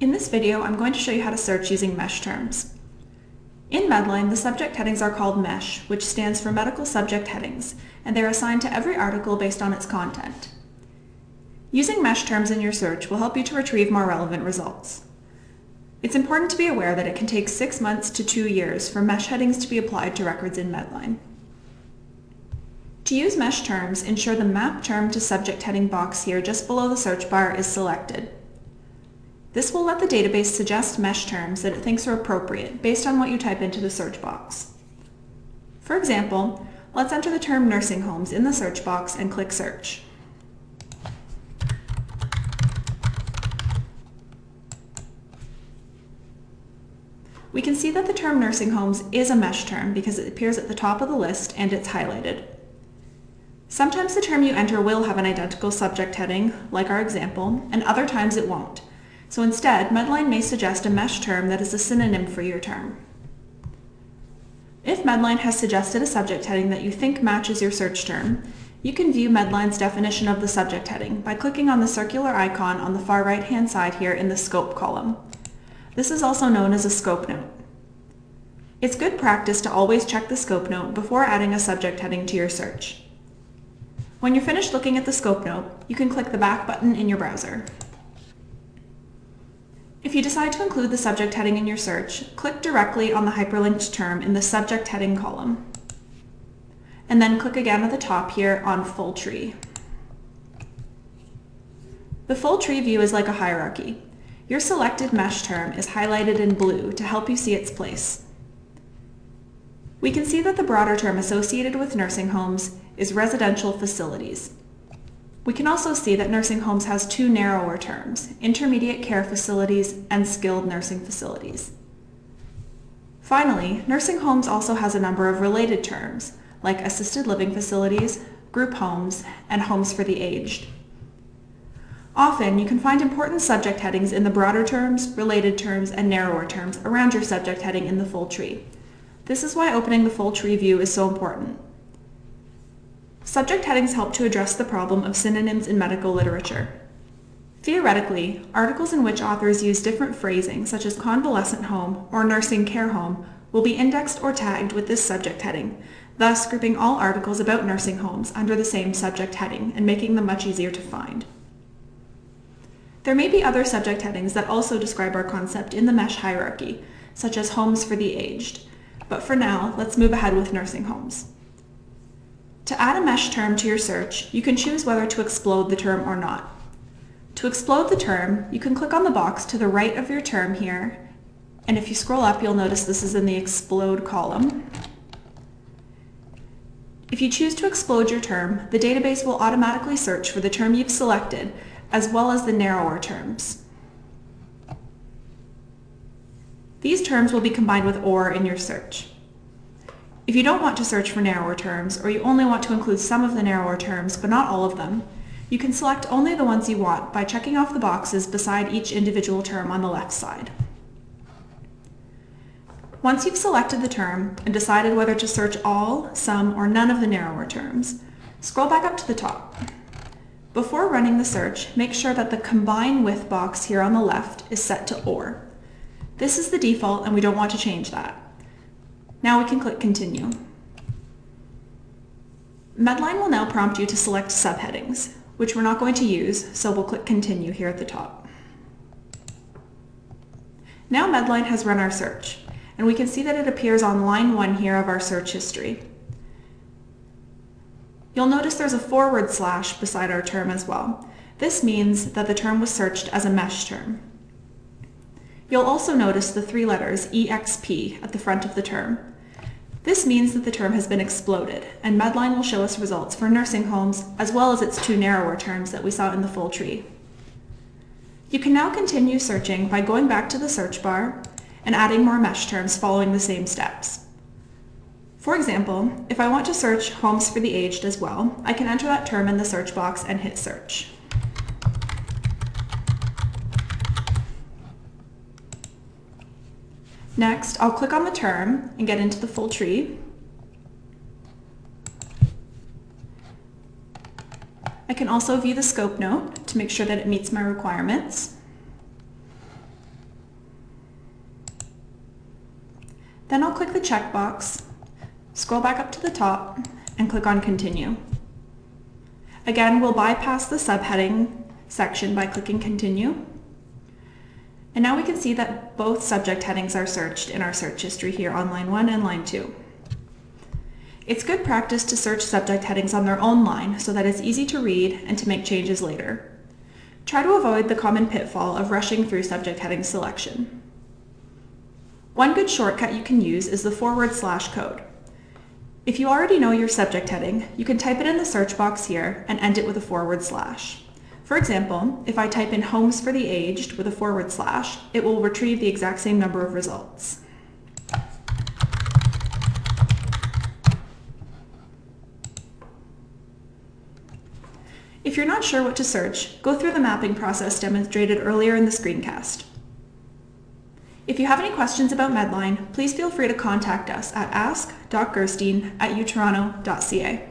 In this video, I'm going to show you how to search using MeSH terms. In Medline, the subject headings are called MESH, which stands for Medical Subject Headings, and they're assigned to every article based on its content. Using MeSH terms in your search will help you to retrieve more relevant results. It's important to be aware that it can take six months to two years for MeSH headings to be applied to records in Medline. To use MeSH terms, ensure the Map Term to Subject heading box here just below the search bar is selected. This will let the database suggest MeSH terms that it thinks are appropriate based on what you type into the search box. For example, let's enter the term nursing homes in the search box and click search. We can see that the term nursing homes is a MeSH term because it appears at the top of the list and it's highlighted. Sometimes the term you enter will have an identical subject heading, like our example, and other times it won't. So instead, Medline may suggest a MeSH term that is a synonym for your term. If Medline has suggested a subject heading that you think matches your search term, you can view Medline's definition of the subject heading by clicking on the circular icon on the far right-hand side here in the Scope column. This is also known as a scope note. It's good practice to always check the scope note before adding a subject heading to your search. When you're finished looking at the scope note, you can click the back button in your browser. If you decide to include the subject heading in your search, click directly on the hyperlinked term in the subject heading column. And then click again at the top here on Full Tree. The full tree view is like a hierarchy. Your selected MeSH term is highlighted in blue to help you see its place. We can see that the broader term associated with nursing homes is residential facilities. We can also see that nursing homes has two narrower terms, intermediate care facilities and skilled nursing facilities. Finally, nursing homes also has a number of related terms, like assisted living facilities, group homes, and homes for the aged. Often, you can find important subject headings in the broader terms, related terms, and narrower terms around your subject heading in the full tree. This is why opening the full tree view is so important. Subject headings help to address the problem of synonyms in medical literature. Theoretically, articles in which authors use different phrasing, such as convalescent home or nursing care home, will be indexed or tagged with this subject heading, thus grouping all articles about nursing homes under the same subject heading and making them much easier to find. There may be other subject headings that also describe our concept in the MeSH hierarchy, such as homes for the aged, but for now, let's move ahead with nursing homes. To add a MeSH term to your search, you can choose whether to explode the term or not. To explode the term, you can click on the box to the right of your term here, and if you scroll up, you'll notice this is in the explode column. If you choose to explode your term, the database will automatically search for the term you've selected, as well as the narrower terms. These terms will be combined with OR in your search. If you don't want to search for narrower terms, or you only want to include some of the narrower terms, but not all of them, you can select only the ones you want by checking off the boxes beside each individual term on the left side. Once you've selected the term and decided whether to search all, some, or none of the narrower terms, scroll back up to the top. Before running the search, make sure that the Combine With box here on the left is set to OR. This is the default and we don't want to change that. Now we can click Continue. Medline will now prompt you to select subheadings, which we're not going to use, so we'll click Continue here at the top. Now Medline has run our search, and we can see that it appears on line 1 here of our search history. You'll notice there's a forward slash beside our term as well. This means that the term was searched as a MeSH term. You'll also notice the three letters EXP at the front of the term. This means that the term has been exploded, and Medline will show us results for nursing homes as well as its two narrower terms that we saw in the full tree. You can now continue searching by going back to the search bar and adding more MeSH terms following the same steps. For example, if I want to search homes for the aged as well, I can enter that term in the search box and hit search. Next, I'll click on the term and get into the full tree. I can also view the scope note to make sure that it meets my requirements. Then I'll click the checkbox, scroll back up to the top, and click on Continue. Again, we'll bypass the subheading section by clicking Continue. And now we can see that both subject headings are searched in our search history here on line 1 and line 2. It's good practice to search subject headings on their own line so that it's easy to read and to make changes later. Try to avoid the common pitfall of rushing through subject heading selection. One good shortcut you can use is the forward slash code. If you already know your subject heading, you can type it in the search box here and end it with a forward slash. For example, if I type in homes for the aged with a forward slash, it will retrieve the exact same number of results. If you're not sure what to search, go through the mapping process demonstrated earlier in the screencast. If you have any questions about Medline, please feel free to contact us at ask.gerstein at utoronto.ca.